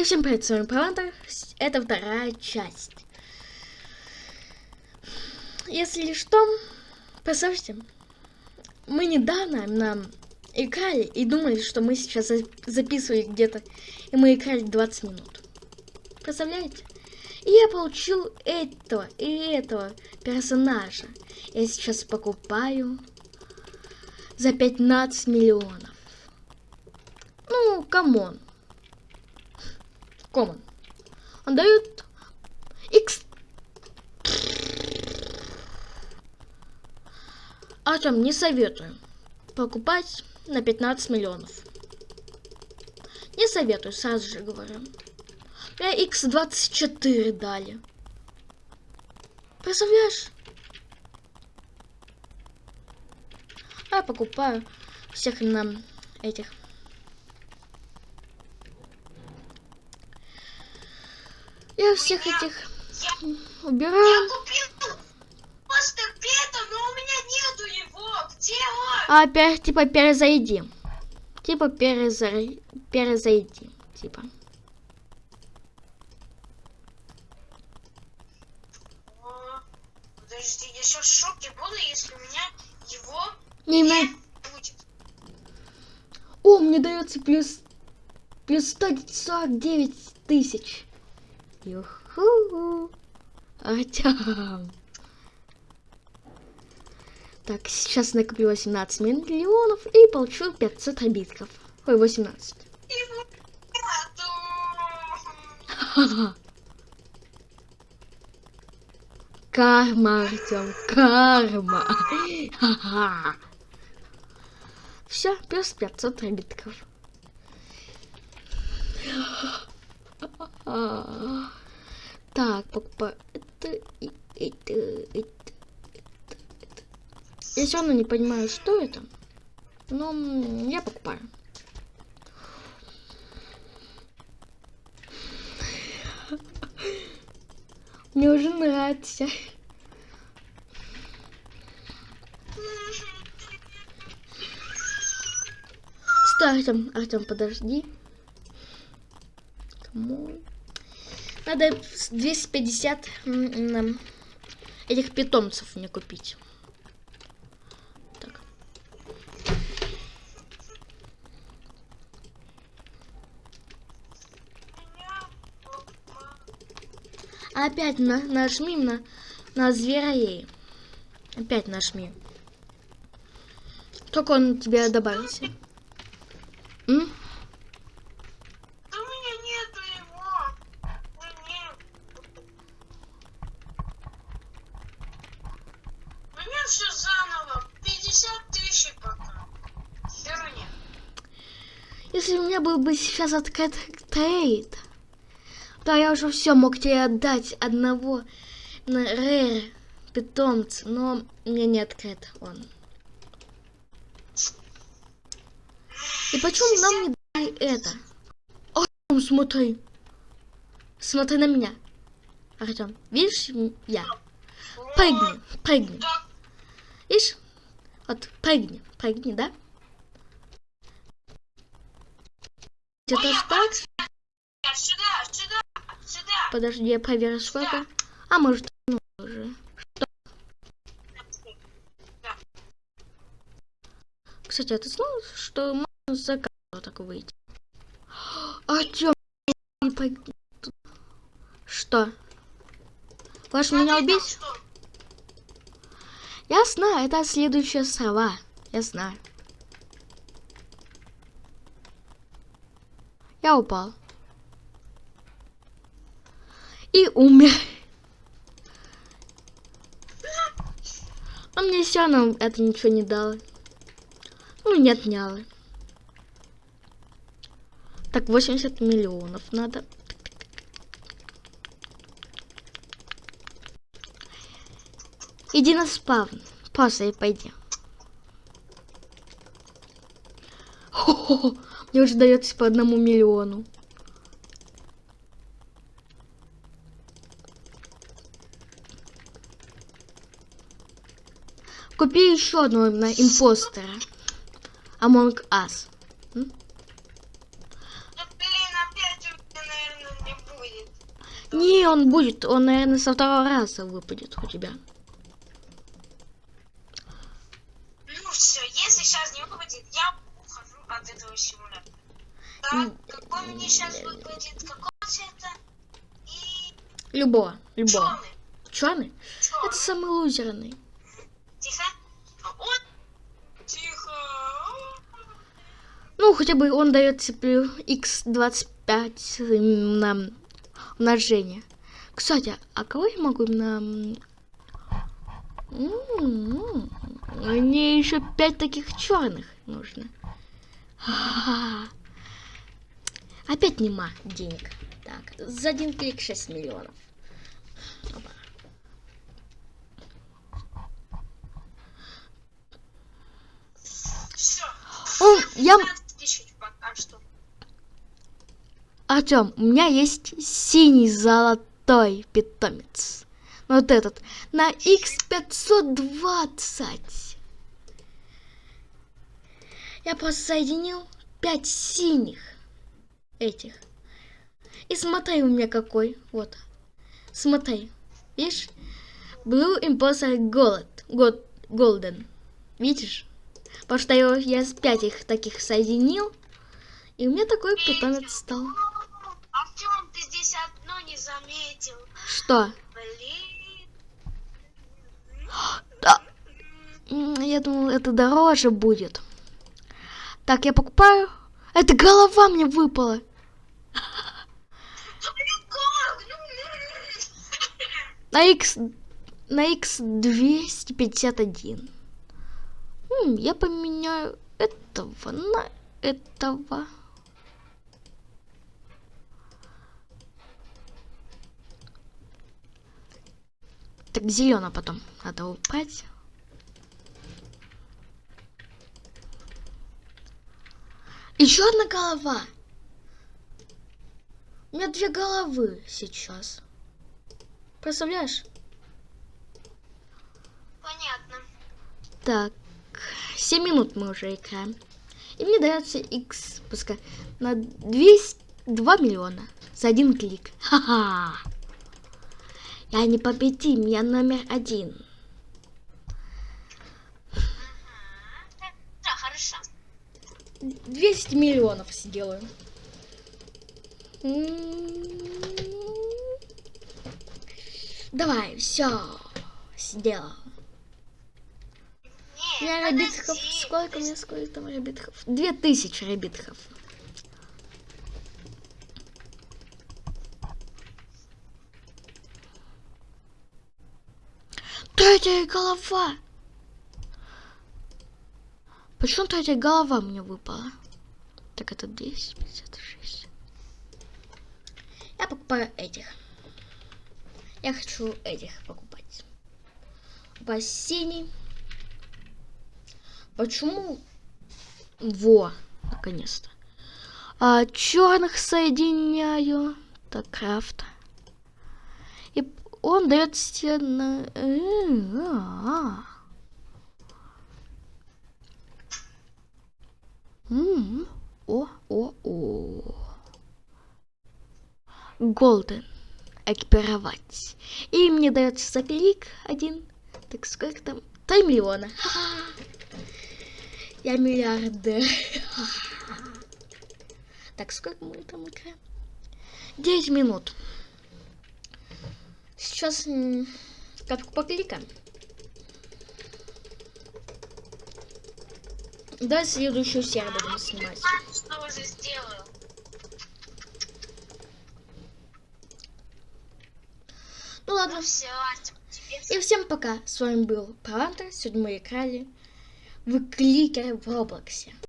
И всем привет, с вами Павантер. Это вторая часть. Если что, представьте, мы недавно нам играли и думали, что мы сейчас записывали где-то, и мы играли 20 минут. Представляете? И я получил этого и этого персонажа. Я сейчас покупаю за 15 миллионов. Ну, come on. Come on. Он дает X. Артем, не советую покупать на 15 миллионов. Не советую, сразу же говорю. Мне X24 дали. Представляешь? А я покупаю всех нам этих Я всех этих убираю. Я купил просто Пета, но у меня нету его. Где он? А опять, типа, перезайди. Типа, перезайди. Перезайди. Типа. Подожди, я сейчас в шоке буду, если у меня его не, не будет. О, мне дается плюс плюс 149 тысяч. Юху. Артем. Так, сейчас накоплю 18 миллионов и получу 500 обидков. Ой, 18. Карма, Артем, карма. Все, плюс 500 обидков. Так, покупаю это, это, это, это, это. Я все равно не понимаю, что это. Но я покупаю. Мне уже нравится. Стой, Артем, Артем, подожди. Come on. Надо 250 этих питомцев мне купить. Опять на, нажми на, на зверей. Опять нажми. Только он тебе добавился. М? Если у меня был бы сейчас открыт трейд, то я уже все мог тебе отдать одного на рэр питомца, но мне не открыт он. И почему нам не дали это? Артем, смотри. Смотри на меня. Артем, видишь я? Прыгни, прыгни. Видишь? Вот, прыгни, прыгни, да? Сюда, сюда. Подожди, я проверю сколько. А может, ну уже. Что? Кстати, а ты знал, что можно за кадр так выйти? Артем, что? Хочешь меня убить? Я знаю, это следующая сова. Я знаю. Я упал. И умер. А мне все равно это ничего не дало. Ну, не отняло. Так, 80 миллионов надо. Иди на спавн. Просто и пойди. Хо -хо -хо. Мне уже дается по одному миллиону. Купи еще одного на импостера. Among Us. Ну, Не, он будет, он, наверное, со второго раза выпадет у тебя. Ну все, если сейчас не выпадет, я ухожу от этого симулятора. Так, какой мне сейчас выпадет? Какого цвета? И Любого, любого. Черный? Черный. Это самый лузерный. Тихо. Он. Тихо. Ну, хотя бы он дает тебе x25 на умножение. Кстати, а кого я могу на... Мне еще пять таких черных нужно. Опять нема денег. Так, за один клик 6 миллионов. Опа. Все. О, я... Артем, у меня есть синий золотой питомец. Вот этот. На x520. Я просто соединил 5 синих этих. И смотри у меня какой. Вот. Смотри. Видишь? Blue Imposter Gold. God, Golden. Видишь? Потому что я, я с 5 их таких соединил. И у меня такой питомец стал. Артем, ты здесь одно не заметил. Что? Блин. Да. Я думал, это дороже будет. Так, я покупаю. Это голова мне выпала. Да блин, как? Ну, На X... На X 251. М, я поменяю этого на этого. Так, зеленый потом надо убрать. Еще одна голова. У меня две головы сейчас. Представляешь? Понятно. Так, 7 минут мы уже играем. И мне дается X, пускай, на 200, 2 миллиона за один клик. Ха-ха. Я не победим, я номер один. Да, хорошо. 200 миллионов сделаю. Давай, все, сделал. У меня Не, ребитков, подожди, сколько у меня, сколько там ребитков? Две тысячи ребитков. Третья голова. Почему третья голова мне выпала? Так это 256. Я покупаю этих. Я хочу этих покупать. Синий. Почему? Во, наконец-то. А, черных соединяю. Так, крафт. И он дает себе на... э, а. О, о, о. Голден. Экипировать. И мне дается за клик один. Так сколько там? 3 миллиона. Я миллиардер. Так, сколько мы там играем? 9 минут. Сейчас капку покликаем. Давай следующую серию будем снимать. Что уже сделаю. Ладно. Ну И всем пока. С вами был Парантер. Сегодня мы играли в кликер в Роблоксе.